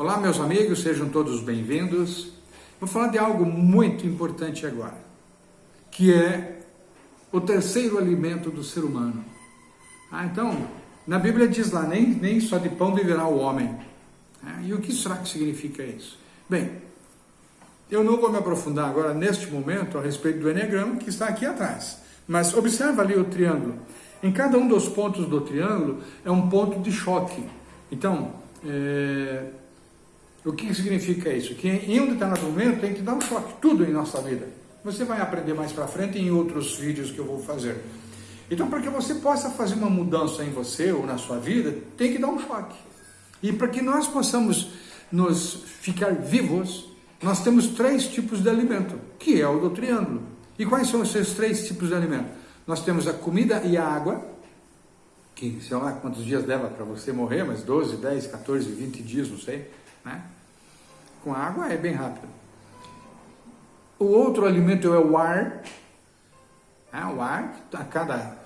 Olá, meus amigos, sejam todos bem-vindos. Vou falar de algo muito importante agora, que é o terceiro alimento do ser humano. Ah, então, na Bíblia diz lá, nem, nem só de pão viverá o homem. Ah, e o que será que significa isso? Bem, eu não vou me aprofundar agora, neste momento, a respeito do Enneagrama, que está aqui atrás. Mas observa ali o triângulo. Em cada um dos pontos do triângulo é um ponto de choque. Então, é... o que significa isso? Que em um determinado momento tem que dar um choque, tudo em nossa vida. Você vai aprender mais para frente em outros vídeos que eu vou fazer. Então, para que você possa fazer uma mudança em você ou na sua vida, tem que dar um choque. E para que nós possamos nos ficar vivos, nós temos três tipos de alimento, que é o do triângulo. E quais são esses três tipos de alimento? Nós temos a comida e a água, que sei lá quantos dias leva para você morrer, mas 12, 10, 14, 20 dias, não sei. Né? Com água é bem rápido. O outro alimento é o ar. É, o ar, a cada.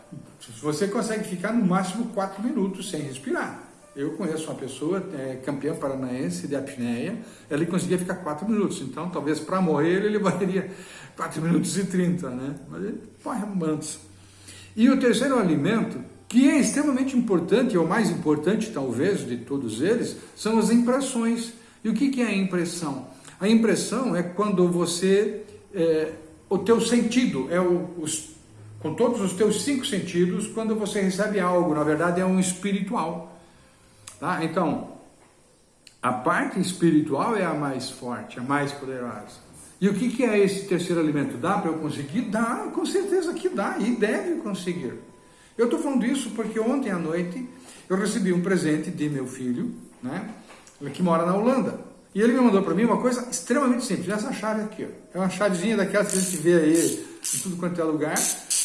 Você consegue ficar no máximo 4 minutos sem respirar. Eu conheço uma pessoa, é, campeã paranaense de apneia, ele conseguia ficar 4 minutos, então talvez para morrer ele levaria 4 minutos e 30, né? Mas ele corre mantos. E o terceiro alimento, que é extremamente importante, é o mais importante talvez de todos eles, são as impressões. E o que, é a impressão? A impressão é quando você, é, o teu sentido, é o, os, com todos os teus cinco sentidos, quando você recebe algo, na verdade é um espiritual. Tá? Então, a parte espiritual é a mais forte, a mais poderosa. E o que é esse terceiro alimento? Dá para eu conseguir? Dá, com certeza que dá e deve conseguir. Eu estou falando isso porque ontem à noite eu recebi um presente de meu filho, né, que mora na Holanda. E ele me mandou para mim uma coisa extremamente simples, essa chave aqui. Ó. É uma chavezinha daquelas que a gente vê aí em tudo quanto é lugar.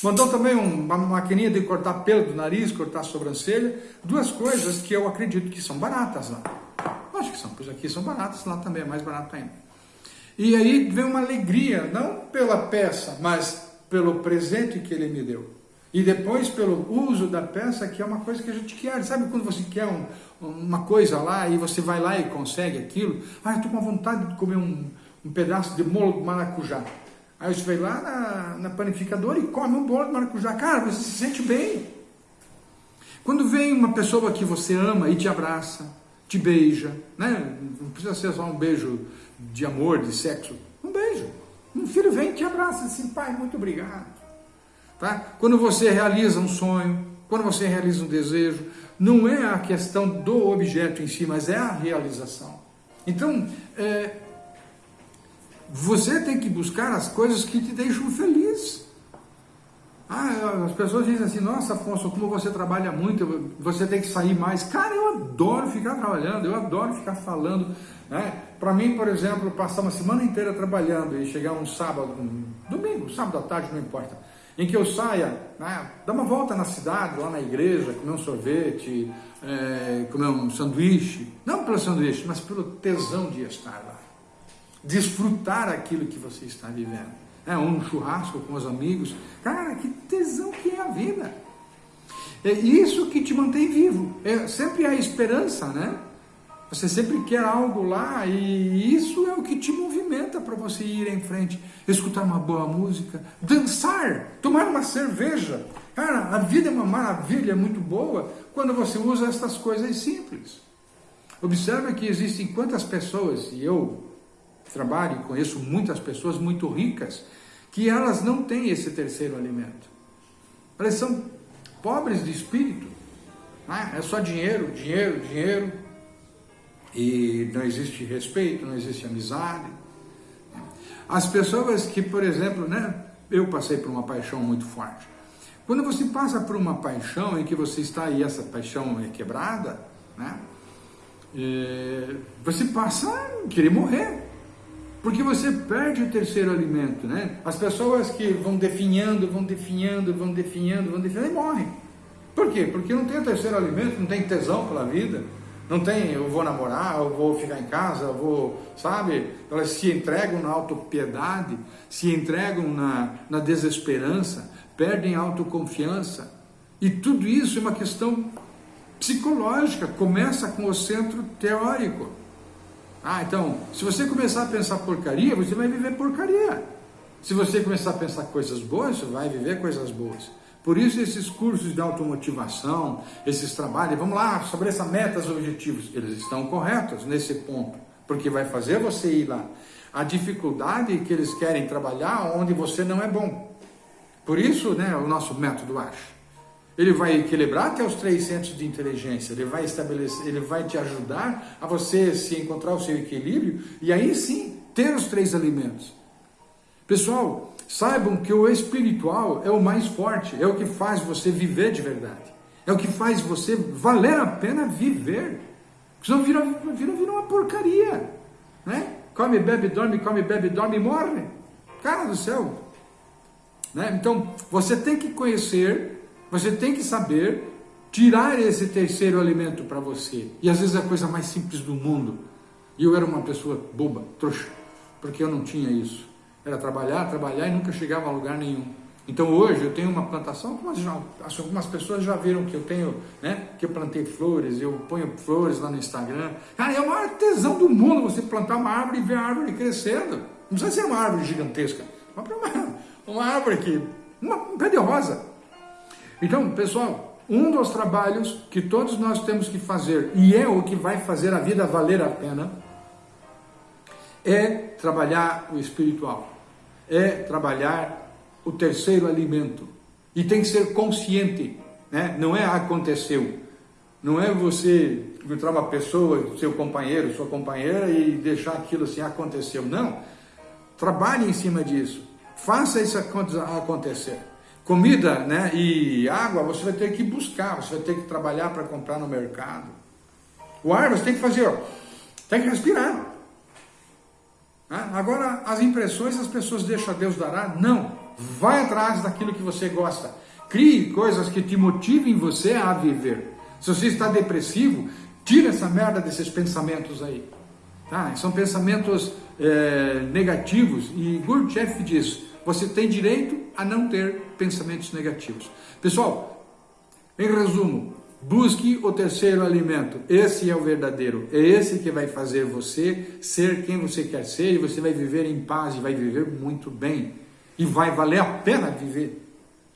Mandou também uma maquininha de cortar pelo do nariz, cortar sobrancelha. Duas coisas que eu acredito que são baratas lá. Acho que são, pois aqui são baratas, lá também é mais barato ainda. E aí vem uma alegria, não pela peça, mas pelo presente que ele me deu. E depois pelo uso da peça, que é uma coisa que a gente quer. Sabe quando você quer um, uma coisa lá e você vai lá e consegue aquilo? Ah, eu estou com vontade de comer um, um pedaço de bolo de maracujá. Aí você vai lá na, na panificadora e come um bolo de maracujá. Cara, você se sente bem. Quando vem uma pessoa que você ama e te abraça, te beija, né? não precisa ser só um beijo de amor, de sexo, um beijo. Um filho vem e te abraça assim, pai, muito obrigado. Tá? Quando você realiza um sonho, quando você realiza um desejo, não é a questão do objeto em si, mas é a realização. Então, é, você tem que buscar as coisas que te deixam feliz. Ah, as pessoas dizem assim, nossa Afonso, como você trabalha muito, você tem que sair mais. Cara, eu adoro ficar trabalhando, eu adoro ficar falando. Né? Para mim, por exemplo, passar uma semana inteira trabalhando e chegar um sábado, um domingo, sábado à tarde, não importa, em que eu saia, né, uma volta na cidade, lá na igreja, comer um sorvete, é, comer um sanduíche, não pelo sanduíche, mas pelo tesão de estar lá desfrutar aquilo que você está vivendo. É um churrasco com os amigos. Cara, que tesão que é a vida. É isso que te mantém vivo. É sempre a esperança, né? Você sempre quer algo lá e isso é o que te movimenta para você ir em frente, escutar uma boa música, dançar, tomar uma cerveja. Cara, a vida é uma maravilha, é muito boa quando você usa essas coisas simples. Observe que existem quantas pessoas, e eu trabalho e conheço muitas pessoas muito ricas que elas não têm esse terceiro alimento. Elas são pobres de espírito. Né? É só dinheiro, dinheiro, dinheiro. E não existe respeito, não existe amizade. As pessoas que, por exemplo, né, eu passei por uma paixão muito forte. Quando você passa por uma paixão em que você está e essa paixão é quebrada, né, é, você passa a querer morrer. Porque você perde o terceiro alimento, né? As pessoas que vão definhando, vão definhando, vão definhando, vão definhando e morrem. Por quê? Porque não tem o terceiro alimento, não tem tesão pela vida, não tem eu vou namorar, eu vou ficar em casa, eu vou, sabe? Elas se entregam na autopiedade, se entregam na, na desesperança, perdem a autoconfiança. E tudo isso é uma questão psicológica, começa com o centro teórico. Ah, então, se você começar a pensar porcaria, você vai viver porcaria. Se você começar a pensar coisas boas, você vai viver coisas boas. Por isso esses cursos de automotivação, esses trabalhos, vamos lá, estabeleça metas e objetivos, eles estão corretos nesse ponto, porque vai fazer você ir lá. A dificuldade que eles querem trabalhar onde você não é bom. Por isso, né, o nosso método acha. Ele vai equilibrar até os três centros de inteligência, ele vai estabelecer, ele vai te ajudar a você se encontrar o seu equilíbrio e aí sim ter os três alimentos. Pessoal, saibam que o espiritual é o mais forte, é o que faz você viver de verdade. É o que faz você valer a pena viver. Senão vira, vira, vira uma porcaria. Né? Come, bebe, dorme, come, bebe, dorme e morre. Cara do céu. Né? Então, você tem que conhecer, você tem que saber tirar esse terceiro alimento para você. E às vezes é a coisa mais simples do mundo. E eu era uma pessoa boba, trouxa, porque eu não tinha isso. Era trabalhar, trabalhar e nunca chegava a lugar nenhum. Então hoje eu tenho uma plantação, algumas pessoas já viram que eu tenho, né? Que eu plantei flores, eu ponho flores lá no Instagram. Cara, é o maior tesão do mundo você plantar uma árvore e ver a árvore crescendo. Não precisa ser uma árvore gigantesca, uma, uma árvore aqui, uma, um pé de rosa. Então, pessoal, um dos trabalhos que todos nós temos que fazer, e é o que vai fazer a vida valer a pena, é trabalhar o espiritual, é trabalhar o terceiro alimento. E tem que ser consciente, né? não é aconteceu. Não é você encontrar uma pessoa, seu companheiro, sua companheira e deixar aquilo assim, aconteceu. Não. Trabalhe em cima disso. Faça isso acontecer. Comida né, e água você vai ter que buscar, você vai ter que trabalhar para comprar no mercado. O ar você tem que fazer, ó, tem que respirar. Agora, as impressões as pessoas deixam a Deus dará? Não. Vai atrás daquilo que você gosta. Crie coisas que te motivem você a viver. Se você está depressivo, tira essa merda desses pensamentos aí. Tá? São pensamentos é, negativos e Gurdjieff diz, você tem direito a não ter pensamentos negativos. Pessoal, em resumo, Busque o terceiro alimento. Esse é o verdadeiro. É esse que vai fazer você ser quem você quer ser e você vai viver em paz e vai viver muito bem. E vai valer a pena viver.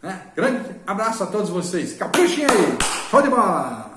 Né? Grande abraço a todos vocês. Capuchem aí. Show de bola!